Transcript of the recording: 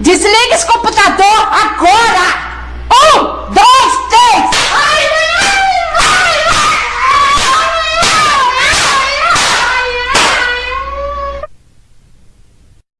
Desliga esse computador agora!